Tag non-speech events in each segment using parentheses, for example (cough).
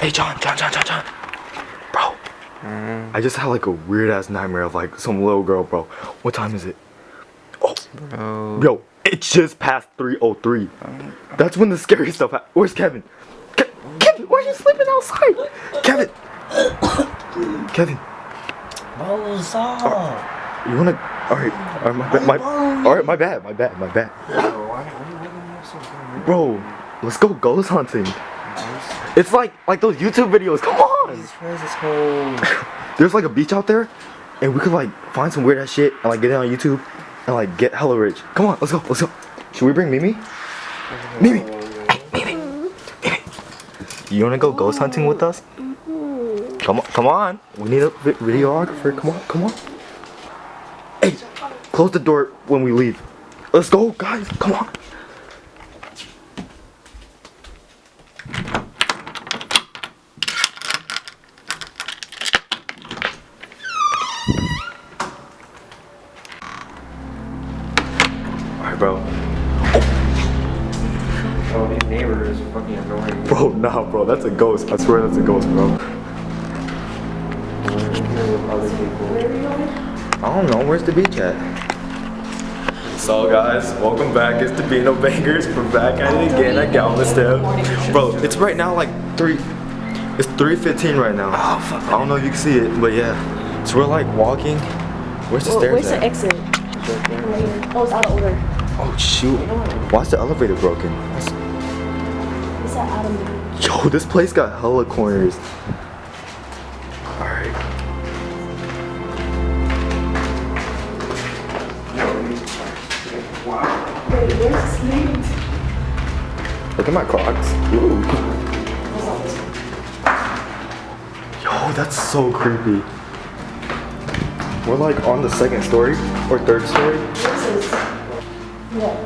Hey, John, John, John, John, John. Bro. Mm. I just had like a weird ass nightmare of like some little girl, bro. What time is it? Oh, Bro. yo, it's just past 3:03. That's when the scary stuff. Ha- Where's Kevin? Ke- Kevin, why are you sleeping outside? Kevin. (coughs) Kevin, Bro, stop. Uh, you wanna? All right, all right, my, ba- my, all right, my bad, my bad, my bad. Bro, let's go ghost hunting. It's like like those YouTube videos. Come on. Where's this whole... There's like a beach out there, and we could like find some weird ass shit and like get it on YouTube and like get hella rich. Come on, let's go, let's go. Should we bring Mimi? Mimi, hey, Mimi, Mimi. You wanna go ghost hunting with us? Come on, come on. We need a videographer. Come on, come on. Hey, close the door when we leave. Let's go, guys. Come on. All right, bro. Oh, these neighbors fucking annoying. Bro, nah, bro. That's a ghost. I swear that's a ghost, bro. I don't know. Where's the beach at? So guys, welcome back. It's the Beano Bangers. We're back at it again at Galveston. Bro, it's right now like three. It's 3:15 right now. Oh fuck. I don't know if you can see it, but yeah. So we're like walking. Where's the Well, stairs where's the exit? Oh, it's out of order. Oh shoot. Why's the elevator broken? It's at Adam. Yo, this place got hella corners. Alright. Wait, where's the sleep? Look at my Crocs. Ooh. Yo, that's so creepy. We're like on the second story or third story. This is. What?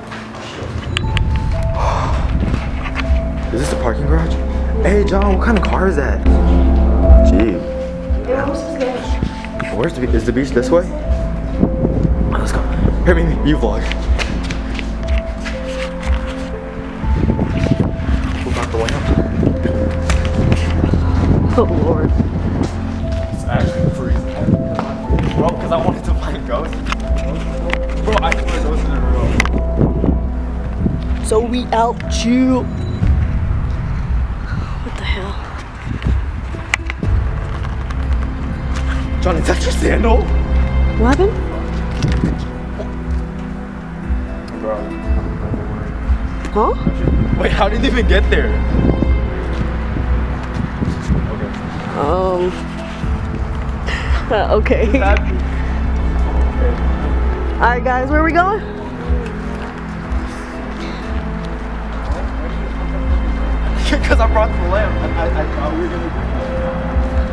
Is this the parking garage? Hey John, what kind of car is that? Gee, where's the be- is the beach this way? Let's go. Here, Mimi, you vlog. Out the way Oh, Lord. So we out chill. What the hell? John, is that your sandal? What happened? Huh? Wait, how did you even get there? (laughs) Okay. Um. okay. Alright, guys, where are we going? Because I brought the lamp. I, I, I thought we were gonna.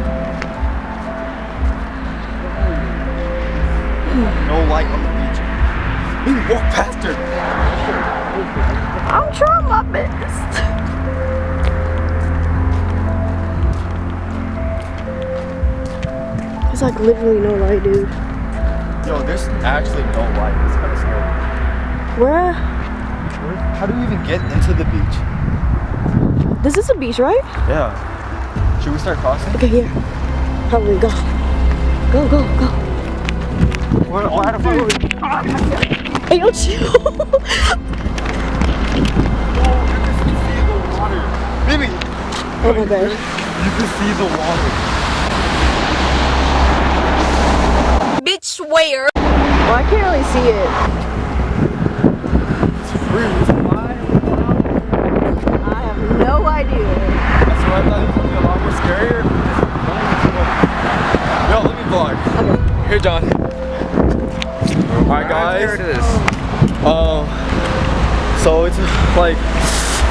No light on the beach. We walk past her. I'm trying my best. There's like literally no light, dude. Yo, there's actually no light. It's kind of scary. Where? Where- How do we even get into the beach? This is a beach, right? Yeah. Should we start crossing? Okay, here. Probably go. Go, go, go. Where, why the fuck Hey, yo, chill. Mimi, oh my god. you can see the water. Bitch, where? Well, I can't really see it. I have no idea. That's why I thought it was gonna be a lot more scarier. Yo, let me vlog. Here, John. Alright, guys. There it is. Um, so it's like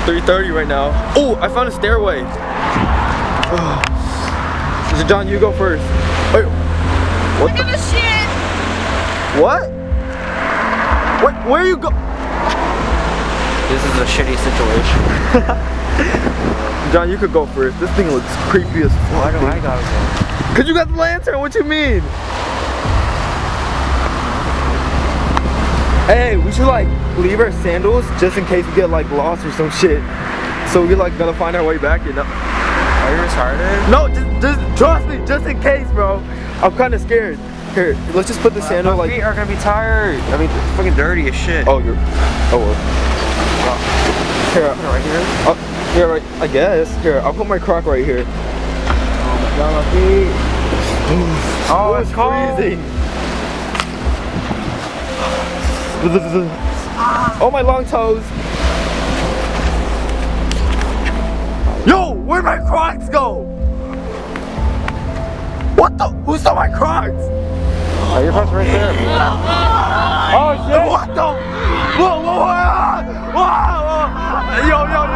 3:30 right now. Oh, I found a stairway. (sighs) So John, you go first. Wait, what the? shit! What? Wait, where you go? This is a shitty situation. (laughs) John, you could go first. This thing looks creepy as fuck. Why do I gotta go? Cause you got the lantern. What you mean? Hey, we should like leave our sandals just in case we get like lost or some shit. So we like gotta find our way back, you know? Are you retarded? No, just, just trust me, just in case, bro. I'm kind of scared. Here, let's just put the sandal My like. feet are gonna be tired. I mean, it's fucking dirty as shit. Oh, you're. Oh well. Here, right here. oh, here, right. I guess. Here, I'll put my croc right here. Oh, my feet. Oh, it's freezing. (laughs) Oh, my long toes. Yo, where'd my Crocs go? What the? Who stole my Crocs? Oh, your pants right there. (laughs) Oh shit! What the? Whoa, whoa, whoa! Whoa, whoa! Yo, yo,